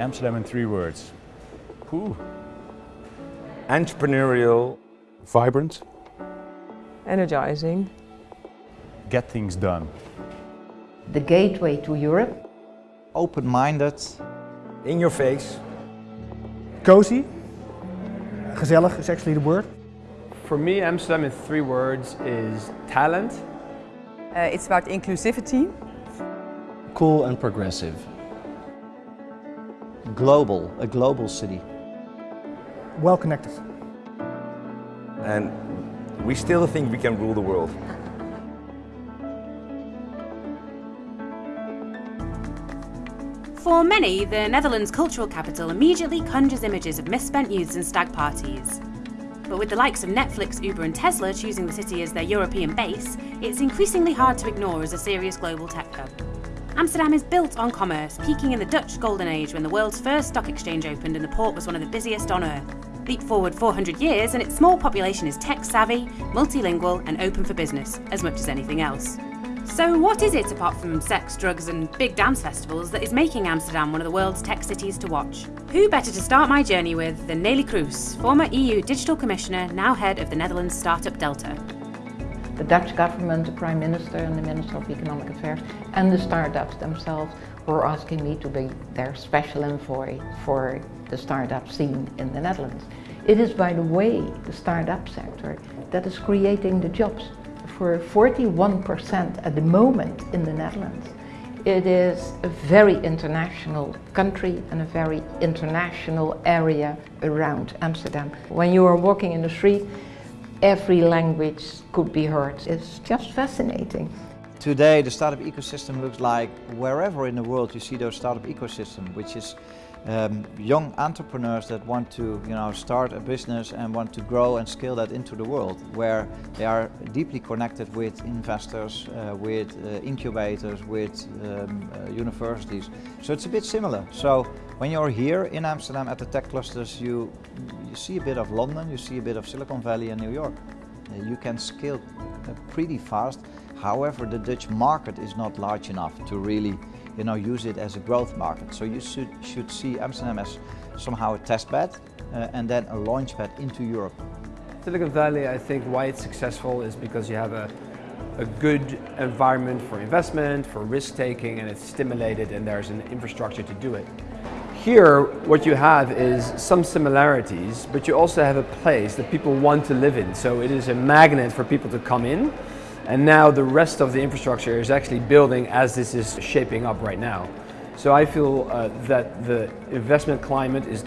Amsterdam in three words. Whew. Entrepreneurial. Vibrant. Energizing. Get things done. The gateway to Europe. Open-minded. In your face. Cozy. Gezellig is actually the word. For me, Amsterdam in three words is talent. Uh, it's about inclusivity. Cool and progressive. Global, a global city. Well connected. And we still think we can rule the world. For many, the Netherlands' cultural capital immediately conjures images of misspent youths and stag parties. But with the likes of Netflix, Uber and Tesla choosing the city as their European base, it's increasingly hard to ignore as a serious global tech hub. Amsterdam is built on commerce, peaking in the Dutch Golden Age when the world's first stock exchange opened and the port was one of the busiest on earth. Leap forward 400 years and its small population is tech savvy, multilingual and open for business, as much as anything else. So what is it, apart from sex, drugs and big dance festivals, that is making Amsterdam one of the world's tech cities to watch? Who better to start my journey with than Neelie Kroes, former EU Digital Commissioner, now head of the Netherlands Startup Delta. The Dutch government, the Prime Minister and the Minister of Economic Affairs and the startups themselves were asking me to be their special envoy for the startup scene in the Netherlands. It is, by the way, the startup sector that is creating the jobs for 41% at the moment in the Netherlands. It is a very international country and a very international area around Amsterdam. When you are walking in the street, every language could be heard. It's just fascinating. Today the startup ecosystem looks like wherever in the world you see those startup ecosystem, which is um, young entrepreneurs that want to you know, start a business and want to grow and scale that into the world, where they are deeply connected with investors, uh, with uh, incubators, with um, uh, universities. So it's a bit similar. So when you're here in Amsterdam at the tech clusters, you, you see a bit of London, you see a bit of Silicon Valley and New York. Uh, you can scale uh, pretty fast. However, the Dutch market is not large enough to really you know, use it as a growth market. So you should, should see Amsterdam as somehow a test bed uh, and then a launch pad into Europe. Silicon Valley, I think why it's successful is because you have a, a good environment for investment, for risk taking, and it's stimulated and there's an infrastructure to do it. Here, what you have is some similarities, but you also have a place that people want to live in. So it is a magnet for people to come in and now the rest of the infrastructure is actually building as this is shaping up right now. So I feel uh, that the investment climate is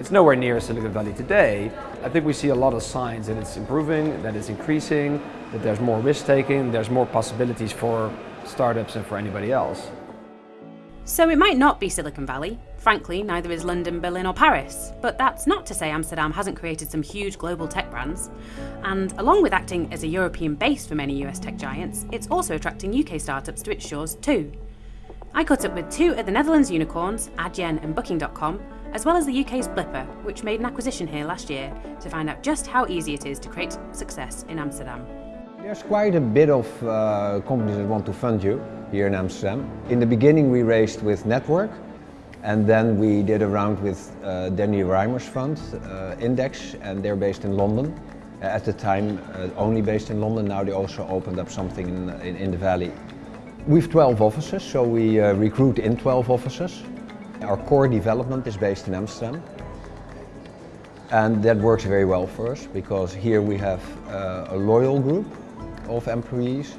it's nowhere near Silicon Valley today. I think we see a lot of signs that it's improving, that it's increasing, that there's more risk taking, there's more possibilities for startups and for anybody else. So it might not be Silicon Valley. Frankly, neither is London, Berlin or Paris. But that's not to say Amsterdam hasn't created some huge global tech brands. And along with acting as a European base for many US tech giants, it's also attracting UK startups to its shores too. I caught up with two of the Netherlands unicorns, Adyen and Booking.com, as well as the UK's Blippar, which made an acquisition here last year, to find out just how easy it is to create success in Amsterdam. There's quite a bit of uh, companies that want to fund you here in Amsterdam. In the beginning we raised with Network and then we did a round with uh, Danny Rimer's fund, uh, Index, and they're based in London. Uh, at the time uh, only based in London, now they also opened up something in, in, in the Valley. We've 12 offices, so we uh, recruit in 12 offices. Our core development is based in Amsterdam. And that works very well for us because here we have uh, a loyal group of employees,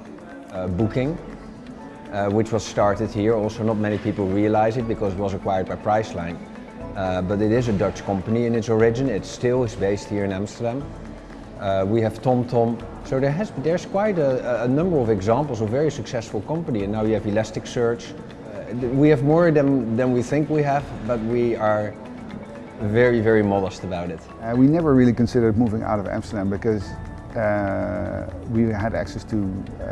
Booking, uh, which was started here. Also not many people realize it because it was acquired by Priceline. Uh, but it is a Dutch company in its origin. It still is based here in Amsterdam. Uh, we have TomTom. So there has, there's quite a, a, number of examples of very successful company. And now you have Elasticsearch. Uh, we have more than, than we think we have, but we are very, very modest about it. Uh, we never really considered moving out of Amsterdam because uh, we had access to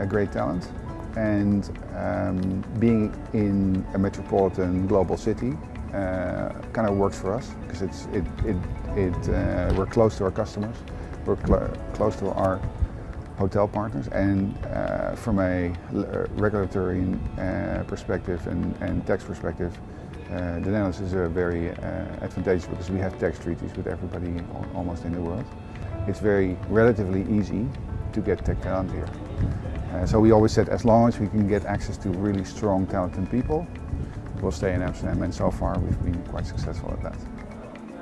great talent and um, being in a metropolitan global city uh, kind of works for us because it's it it, it uh, we're close to our customers, we're cl close to our hotel partners, and uh, from a regulatory uh, perspective and, and tax perspective, Uh, the Netherlands is uh, very uh, advantageous because we have tax treaties with everybody almost in the world. It's very relatively easy to get tech talent here. Uh, so we always said as long as we can get access to really strong, talented people, we'll stay in Amsterdam and so far we've been quite successful at that.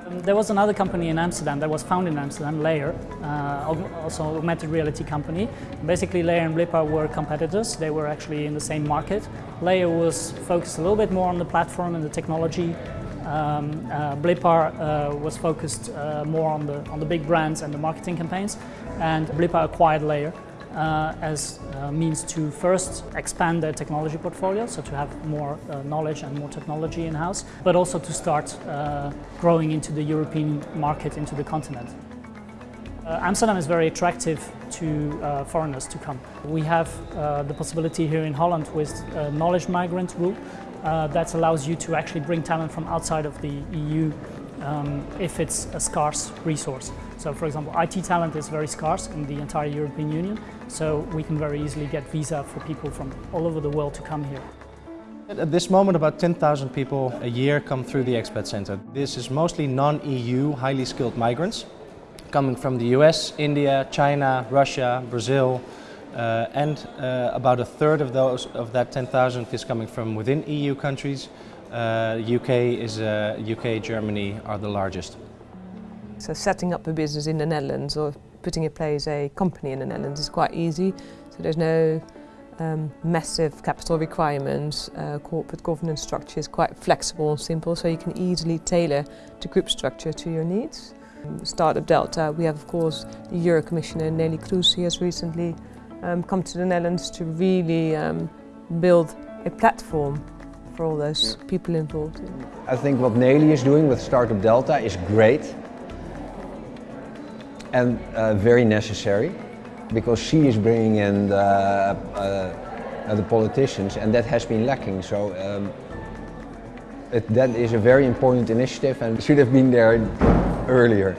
Um, There was another company in Amsterdam that was founded in Amsterdam, Layar, uh, also augmented reality company. Basically, Layar and Blippar were competitors. They were actually in the same market. Layar was focused a little bit more on the platform and the technology. Um, uh, uh, was focused uh, more on the on the big brands and the marketing campaigns. And Blippar acquired Layar uh, as a means to first expand their technology portfolio, so to have more uh, knowledge and more technology in-house, but also to start uh, growing into the European market, into the continent. Uh, Amsterdam is very attractive to uh, foreigners to come. We have uh, the possibility here in Holland with a knowledge migrant rule uh, that allows you to actually bring talent from outside of the EU um, if it's a scarce resource. So for example, IT talent is very scarce in the entire European Union, so we can very easily get visa for people from all over the world to come here. At this moment, about 10,000 people a year come through the Expat Center. This is mostly non-EU, highly skilled migrants coming from the US, India, China, Russia, Brazil, uh, and uh, about a third of those of that 10,000 is coming from within EU countries. Uh, UK is uh, UK, Germany are the largest. So setting up a business in the Netherlands or putting in place a company in the Netherlands is quite easy. So there's no um, massive capital requirements. Uh, corporate governance structure is quite flexible and simple, so you can easily tailor the group structure to your needs. Um, Startup Delta, we have of course the Euro Commissioner Neelie Kroes who has recently um, come to the Netherlands to really um, build a platform for all those people involved. I think what Neelie is doing with Startup Delta is great and uh, very necessary because she is bringing in the, uh, the politicians and that has been lacking. So um, it, that is a very important initiative and should have been there earlier.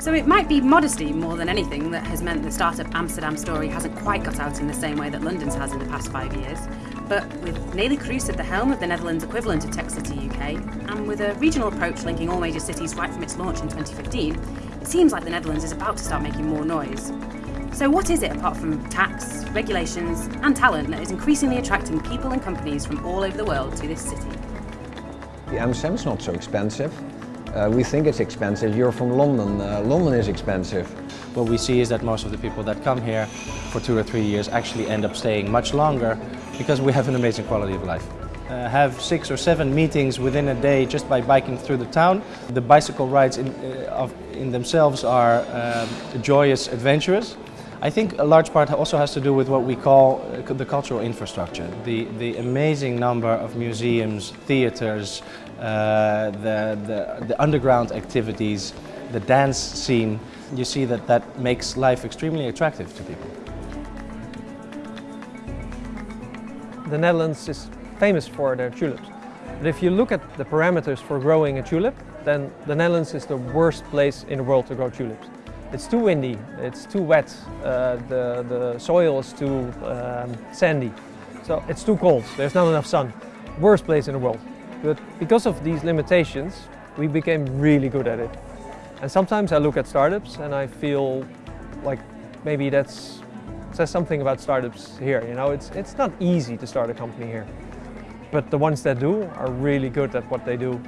So it might be modesty more than anything that has meant the startup Amsterdam story hasn't quite got out in the same way that London's has in the past five years. But with Neelie Kroes at the helm of the Netherlands equivalent of Tech City UK, and with a regional approach linking all major cities right from its launch in 2015, it seems like the Netherlands is about to start making more noise. So what is it apart from tax, regulations and talent that is increasingly attracting people and companies from all over the world to this city? The Amsterdam is not so expensive. Uh, we think it's expensive. You're from London. Uh, London is expensive. What we see is that most of the people that come here for two or three years actually end up staying much longer because we have an amazing quality of life. Uh, have six or seven meetings within a day just by biking through the town. The bicycle rides in, uh, of, in themselves are um, joyous, adventurous. I think a large part also has to do with what we call uh, the cultural infrastructure. The, the amazing number of museums, theaters, uh, the, the, the underground activities, the dance scene. You see that that makes life extremely attractive to people. The Netherlands is famous for their tulips. But if you look at the parameters for growing a tulip, then the Netherlands is the worst place in the world to grow tulips. It's too windy, it's too wet, uh, the, the soil is too um, sandy, so it's too cold, there's not enough sun. Worst place in the world. But because of these limitations, we became really good at it. And sometimes I look at startups and I feel like maybe that's says something about startups here. You know, it's it's not easy to start a company here, but the ones that do are really good at what they do.